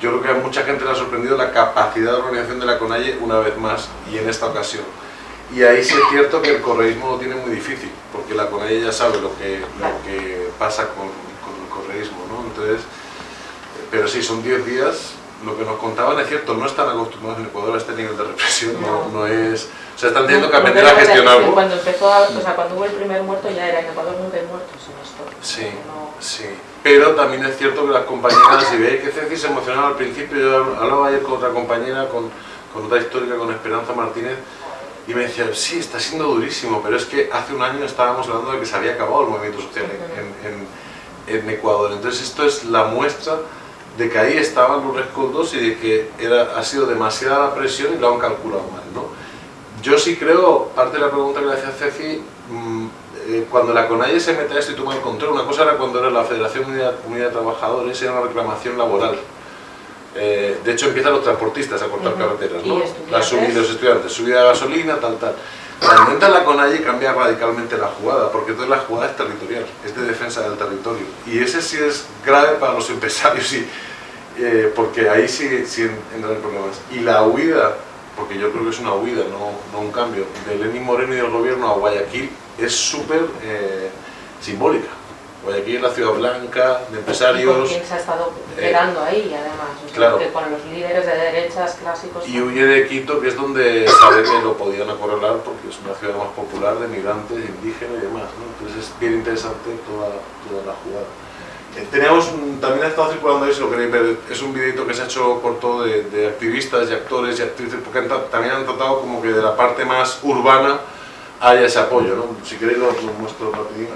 Yo creo que a mucha gente le ha sorprendido la capacidad de organización de la CONAIE una vez más y en esta ocasión. Y ahí sí es cierto que el correísmo lo tiene muy difícil, porque la CONAIE ya sabe lo que, lo que pasa con, con el correísmo, ¿no? Entonces, eh, pero sí, son 10 días, lo que nos contaban es cierto, no están acostumbrados en Ecuador a este nivel de represión, no, no es... Sea, están teniendo que aprender a gestionarlo. Cuando empezó, a- o sea, cuando hubo el primer muerto ya era en Ecuador nunca hay muertos en esto. Sí, No- sí. Pero también es cierto que las compañeras, si veis que Ceci se emocionaba al principio, yo hablaba ayer con otra compañera, con, con otra histórica, con Esperanza Martínez, y me decía, sí, está siendo durísimo, pero es que hace un año estábamos hablando de que se había acabado el movimiento social en, en- en Ecuador. Entonces esto es la muestra de que ahí estaban los rescoldos y de que era, ha sido demasiada la presión y lo han calculado mal, ¿no? Yo sí creo, parte de la pregunta que le hacía Ceci, mm, eh, cuando la CONAIE se mete a esto y toma el control, una cosa era cuando era la Federación Unida, Unida de Trabajadores, era una reclamación laboral. Eh, de hecho empiezan los transportistas a cortar Ujú. carreteras, Y ¿no? La subida, los estudiantes, subida de gasolina, tal, tal. Cuando entra la CONAIE cambia radicalmente la jugada, porque entonces la jugada es territorial, es de defensa del territorio. Y ese sí es grave para los empresarios, y, eh, porque ahí sí, sí entran problemas. Y la huida, porque yo creo que es una huida, no, no un cambio, de Lenín Moreno y del gobierno a Guayaquil es súper eh, simbólica. Guayaquil es la ciudad blanca, de Y empresarios, quien se ha estado operando ahí, además. O sea, claro. que con los líderes de derechas clásicos. y huye de Quito, que es donde sabe que lo podían acorralar porque es una ciudad más popular de migrantes, indígenas y demás. ¿no? Entonces es bien interesante toda, toda la jugada. Eh, Teníamos, un- también ha estado circulando ahí, si lo queréis ver, es un videito que se ha hecho corto de, de activistas y actores y actrices, porque han también han tratado como que de la parte más urbana haya ese apoyo, ¿no? Si queréis lo, lo muestro rapidito.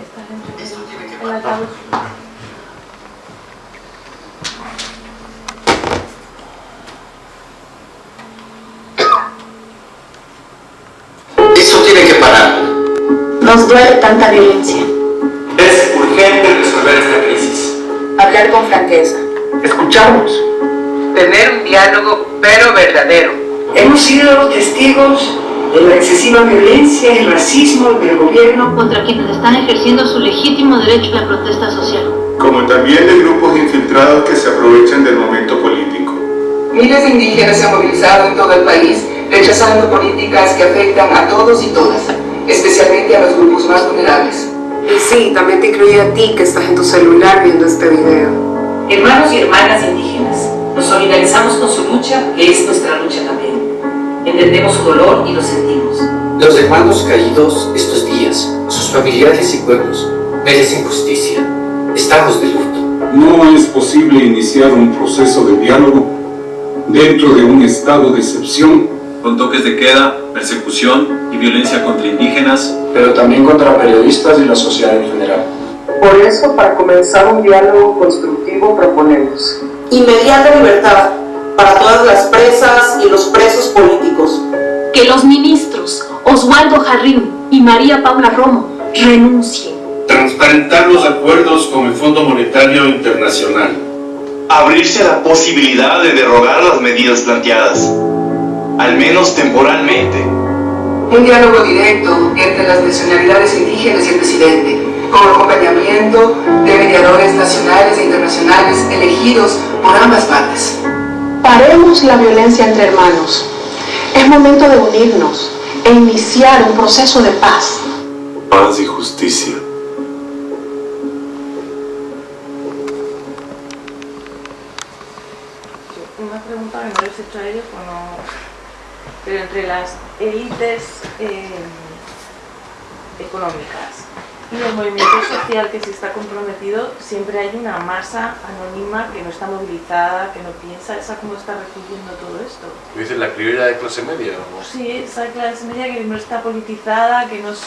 Eso tiene que parar. Nos duele tanta violencia. Es urgente resolver esta crisis. Hablar con franqueza. Escucharnos. tener un diálogo pero verdadero. Hemos sido testigos de la excesiva violencia y racismo del gobierno contra quienes están ejerciendo su legítimo derecho a la protesta social. como también de grupos infiltrados que se aprovechan del momento político. Miles de indígenas se han movilizado en todo el país rechazando políticas que afectan a todos y todas, especialmente a los grupos más vulnerables. Y sí, también te incluye a ti que estás en tu celular viendo este video. Hermanos y hermanas indígenas, nos solidarizamos con su lucha, que es nuestra lucha también. Entendemos su dolor y lo sentimos. Los hermanos caídos estos días, sus familiares y pueblos, merecen justicia. Estamos de luto. No es posible iniciar un proceso de diálogo dentro de un estado de excepción con toques de queda, persecución y violencia contra indígenas, pero también contra periodistas y la sociedad en general. Por eso, para comenzar un diálogo constructivo, proponemos Inmediata libertad para todas las presas y los presos políticos. Que los ministros Oswaldo Jarrín y María Paula Romo renuncien. Transparentar los acuerdos con el Fondo Monetario Internacional. Abrirse a la posibilidad de derogar las medidas planteadas, al menos temporalmente. Un diálogo directo entre las nacionalidades indígenas y el presidente, con acompañamiento de mediadores nacionales e internacionales elegidos por ambas partes. Paremos la violencia entre hermanos. Es momento de unirnos e iniciar un proceso de paz. Paz y justicia. Una pregunta que no les pero entre las élites eh, económicas y el movimiento social que sí está comprometido, siempre hay una masa anónima que no está movilizada, que no piensa, esa cómo está recibiendo todo esto. ¿Dices la criolla de clase media? Sí, esa clase media que no está politizada, que no es...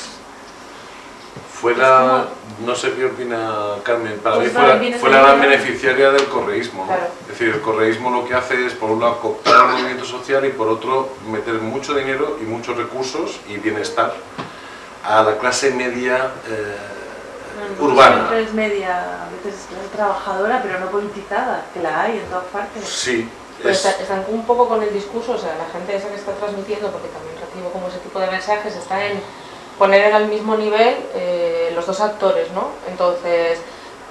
Fue la, no sé qué opina Carmen, para Pues mí fue la, fue gran beneficiaria del correísmo. ¿no? Claro. Es decir, el correísmo lo que hace es, por un lado, cooptar el movimiento social y por otro, meter mucho dinero y muchos recursos y bienestar a la clase media eh, urbana. Siempre es media, a veces es clase trabajadora, pero no politizada, que la hay en todas partes. Sí, Pues es- está- están un poco con el discurso, o sea, la gente esa que está transmitiendo, porque también recibo como ese tipo de mensajes, está en poner al mismo nivel eh, los dos actores, ¿no? Entonces,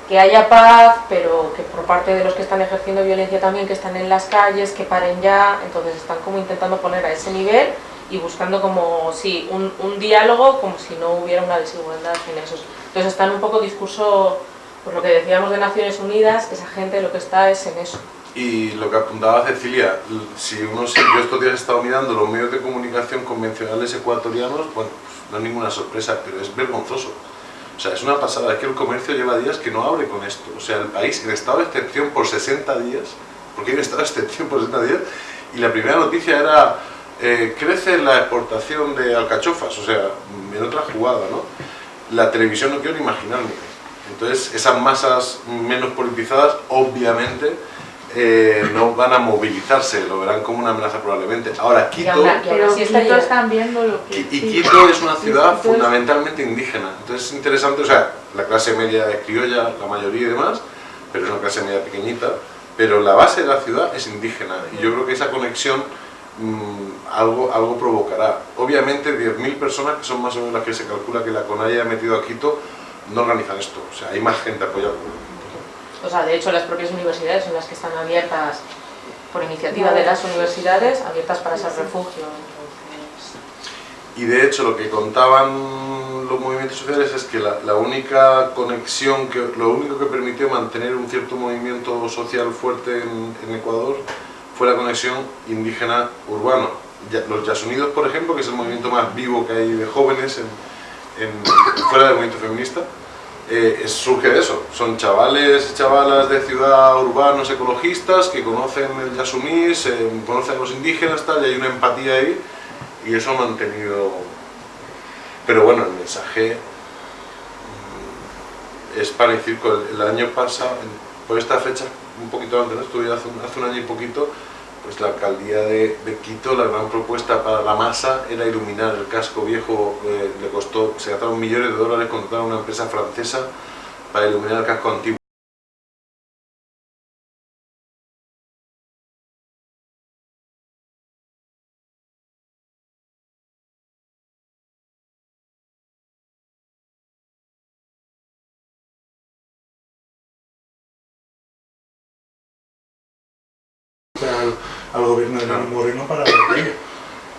que haya paz, pero que por parte de los que están ejerciendo violencia también, que están en las calles, que paren ya, entonces están como intentando poner a ese nivel y buscando como, sí, un, un diálogo como si no hubiera una desigualdad en esos. Entonces están un poco discurso, por lo que decíamos de Naciones Unidas, esa gente lo que está es en eso. Y lo que apuntaba Cecilia, si uno se- yo estos días he estado mirando los medios de comunicación convencionales ecuatorianos, bueno, pues no es ninguna sorpresa, pero es vergonzoso. O sea, es una pasada, es que el comercio lleva días que no abre con esto. O sea, el país en estado de excepción por 60 días, porque un estado de excepción por 60 días, y la primera noticia era, eh, crece la exportación de alcachofas, o sea, en otra jugada, ¿no? La televisión no quiero ni imaginarme. Entonces, esas masas menos politizadas, obviamente, eh, no van a movilizarse, lo verán como una amenaza probablemente. Ahora, Quito, pero está Quito están viendo lo que... y y sí. Quito es una ciudad fundamentalmente indígena, entonces es interesante, o sea, la clase media es criolla, la mayoría y demás, pero es una clase media pequeñita, pero la base de la ciudad es indígena y yo creo que esa conexión mm, algo, algo provocará. Obviamente 10.000 personas, que son más o menos las que se calcula que la CONAIE ha metido a Quito, no organizan esto, o sea, hay más gente apoyando. O sea, de hecho, las propias universidades son las que están abiertas por iniciativa de las universidades, abiertas para ese refugio. Y de hecho lo que contaban los movimientos sociales es que la, la única conexión, que, lo único que permitió mantener un cierto movimiento social fuerte en, en Ecuador fue la conexión indígena urbano. Ya- los Yasunidos, por ejemplo, que es el movimiento más vivo que hay de jóvenes en, en- fuera del movimiento feminista, eh, surge de eso. Son chavales y chavalas de ciudad urbanos ecologistas que conocen el Yasuní, se conocen los indígenas, tal, y hay una empatía ahí y eso ha mantenido pero bueno el mensaje mm, es y circo el, el año pasado por esta fecha un poquito antes estuve hace un año y poquito pues la alcaldía de, de Quito la gran propuesta para la masa era iluminar el casco viejo eh, le costó se gastaron millones de dólares contratar a una empresa francesa para iluminar el casco antiguo al gobierno de Lenín Moreno para ello,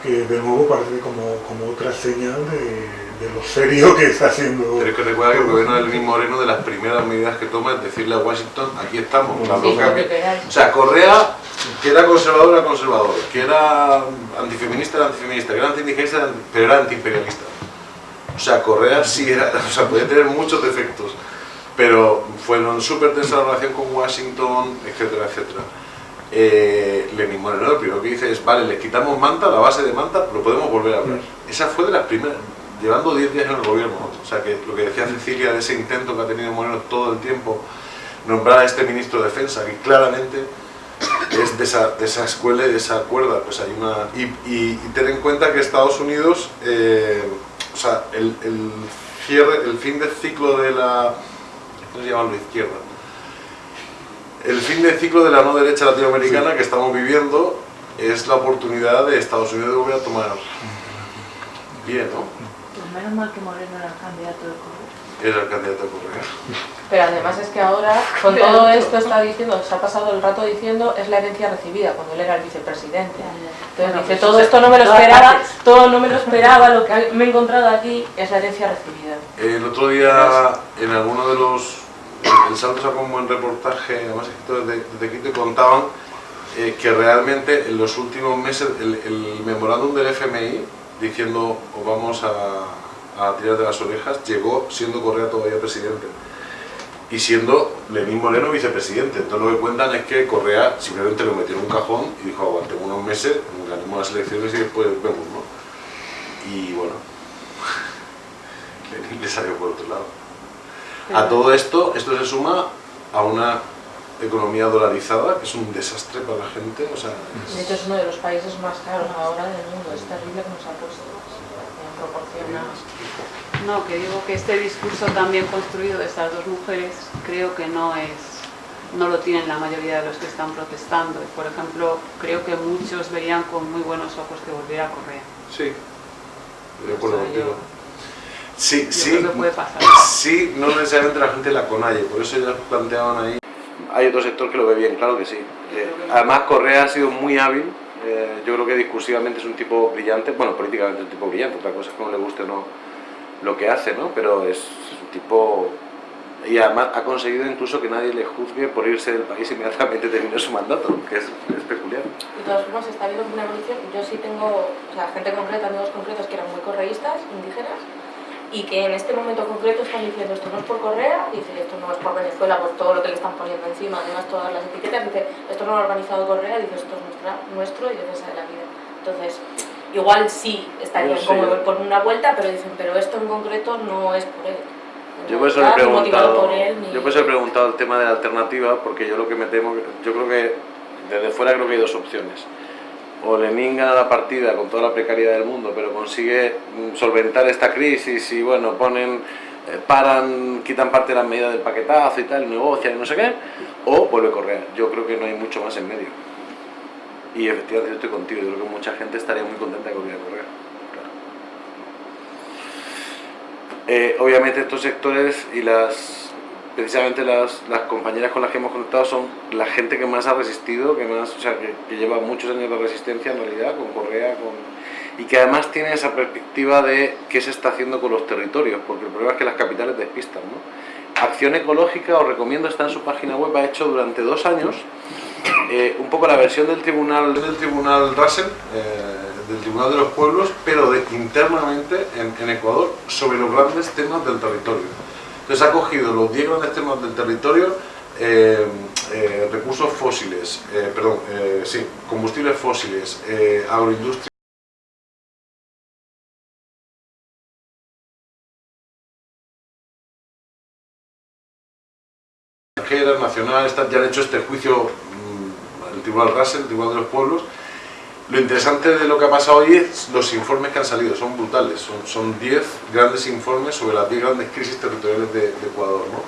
que de nuevo parece como, como otra señal de, de lo serio que está haciendo. Pero es que recuerda que el gobierno de Lenín Moreno de las primeras medidas que toma es decirle a Washington, aquí estamos, la Sí, lo que. O sea, Correa, que era conservador, era conservador, que era antifeminista, era antifeminista, que era antiindigenista, era anti- pero era antiimperialista. O sea, Correa sí era, o sea, podía tener muchos defectos, pero fueron súper tensa la relación con Washington, etcétera, etcétera. Eh, Lenín Moreno lo primero que dice es, vale, le quitamos Manta, la base de Manta, lo podemos volver a hablar. Esa fue de las primeras, llevando 10 días en el gobierno. O sea, que lo que decía Cecilia de ese intento que ha tenido Moreno todo el tiempo, nombrar a este ministro de Defensa, que claramente es de esa, de esa escuela y de esa cuerda, pues hay una... Y, y, y ten en cuenta que Estados Unidos, eh, o sea, el, el cierre, el fin del ciclo de la... ¿Cómo se llama la izquierda? El fin del ciclo de la no derecha latinoamericana que estamos viviendo es la oportunidad de Estados Unidos de volver a tomar bien, ¿no? Pues menos mal que Moreno era el candidato de Correa. Era el candidato a Correa. Pero además es que ahora, con todo esto está diciendo, se ha pasado el rato diciendo, es la herencia recibida, cuando él era el vicepresidente. Entonces Bueno, dice, pues todo esto no me lo esperaba, todo no me lo esperaba, lo que me he encontrado aquí es la herencia recibida. El otro día, en alguno de los. El Salto sacó un buen reportaje, además desde, desde Quito, y contaban eh, que realmente en los últimos meses el, el memorándum del FMI diciendo os vamos a, a tirar de las orejas llegó siendo Correa todavía presidente y siendo Lenín Moreno vicepresidente. Entonces lo que cuentan es que Correa simplemente lo metió en un cajón y dijo aguantemos unos meses, ganemos las elecciones y después vemos, ¿no? Y bueno, le salió por otro lado. A todo esto, esto se suma a una economía dolarizada, que es un desastre para la gente. O sea, es- De hecho es uno de los países más caros ahora del mundo, es terrible que nos ha puesto en proporción a... No, que digo que este discurso tan bien construido de estas dos mujeres creo que no es no lo tienen la mayoría de los que están protestando. Y, Por ejemplo, creo que muchos verían con muy buenos ojos que volviera a Correa. Sí, de acuerdo O sea, contigo. Sí, yo sí, creo que puede pasar. sí, no necesariamente la gente la conalle, por eso ya planteaban ahí. Hay otro sector que lo ve bien, claro que sí. Eh, además, Correa ha sido muy hábil, eh, yo creo que discursivamente es un tipo brillante, bueno, políticamente es un tipo brillante, otra cosa es que no le guste o no lo que hace, ¿no? Pero es, es un tipo... Y además ha conseguido incluso que nadie le juzgue por irse del país inmediatamente terminó su mandato, que es, es peculiar. De todas formas, está habiendo una evolución. Yo sí tengo, o sea, gente concreta, amigos concretos que eran muy correístas, indígenas, y que en este momento concreto están diciendo esto no es por Correa, dice esto no es por Venezuela, por todo lo que le están poniendo encima, además todas las etiquetas, dice esto no lo ha organizado Correa, dice esto es nuestra, nuestro y defensa de la vida. Entonces, igual sí estarían como por una vuelta, pero dicen, pero esto en concreto no es por él. Yo por eso he preguntado, por él, ni- yo por eso he preguntado el tema de la alternativa, porque yo lo que me temo, yo creo que desde fuera creo que hay dos opciones. O Lenin gana la partida con toda la precariedad del mundo, pero consigue mm, solventar esta crisis y bueno, ponen, eh, paran, quitan parte de las medidas del paquetazo y tal, negocian y no sé qué, o vuelve Correa. Yo creo que no hay mucho más en medio. Y efectivamente yo estoy contigo, yo creo que mucha gente estaría muy contenta de que volviera Correa. Eh, obviamente estos sectores y las precisamente las, las compañeras con las que hemos conectado son la gente que más ha resistido, que más, o sea, que, lleva muchos años de resistencia en realidad, con Correa, con, y que además tiene esa perspectiva de qué se está haciendo con los territorios, porque el problema es que las capitales despistan, ¿no? Acción Ecológica, os recomiendo, está en su página web, ha hecho durante dos años eh, un poco la versión del tribunal del tribunal Russell, eh, del tribunal de los pueblos, pero internamente en, en Ecuador sobre los grandes temas del territorio. Entonces ha cogido los 10 grandes temas del territorio, eh, eh, recursos fósiles, eh, perdón, combustibles fósiles, agroindustria. tal, ya han hecho este juicio mm, el Tribunal Russell, el Tribunal de los Pueblos. Lo interesante de lo que ha pasado hoy es los informes que han salido, son brutales, son- son 10 grandes informes sobre las 10 grandes crisis territoriales de, de Ecuador. ¿no?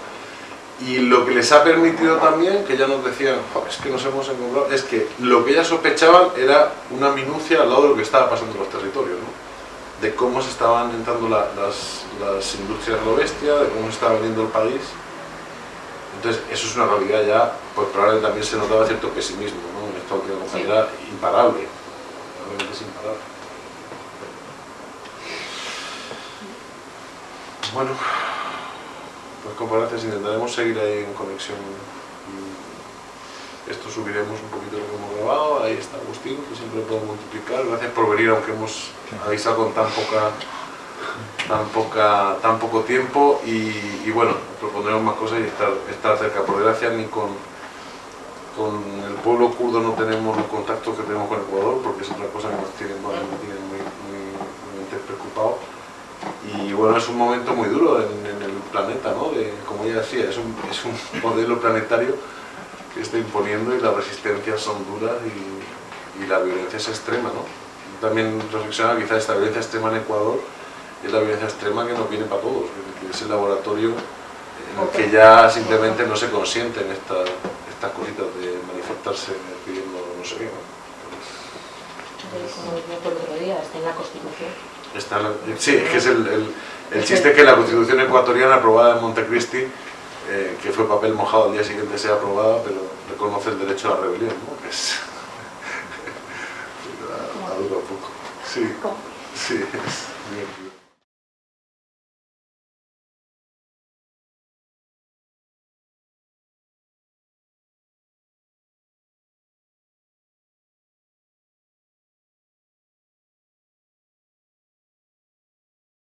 Y lo que les ha permitido también, que ya nos decían, "Jo, es que nos hemos encontrado, es que lo que ellas sospechaban era una minucia al lado de lo que estaba pasando en los territorios, ¿no? de cómo se estaban entrando la- las, las industrias a lo bestia, de cómo se estaba vendiendo el país. Entonces, eso es una realidad ya, pues probablemente también se notaba cierto pesimismo, ¿no? En esta última compañera, imparable, es imparable. Bueno, pues con gracias intentaremos seguir ahí en conexión. Y Esto subiremos un poquito lo que hemos grabado, ahí está Agustín, que siempre puedo multiplicar. Gracias por venir, aunque hemos avisado con tan poca tan, poca, tan poco tiempo y, y bueno, propondremos más cosas y estar, estar cerca. Por desgracia ni con, con el pueblo kurdo no tenemos los contactos que tenemos con Ecuador porque es otra cosa que nos tiene, muy, muy, muy preocupado. Y bueno, es un momento muy duro en, en el planeta, ¿no? De, como ya decía, es un, es un modelo planetario que está imponiendo y las resistencias son duras y, y la violencia es extrema, ¿no? También reflexionar quizás esta violencia extrema en Ecuador es la violencia extrema que nos viene para todos, que es el laboratorio en el que ya simplemente no se consienten estas, estas cositas de manifestarse pidiendo no sé qué. ¿no? Como el otro día, está en la Constitución. Está la- sí, es que es el, el, el chiste que la constitución ecuatoriana aprobada en Montecristi, eh, que fue papel mojado al día siguiente sea aprobada, pero reconoce el derecho a la rebelión, ¿no? Que es... a, a duro poco. Sí, sí, es divertido.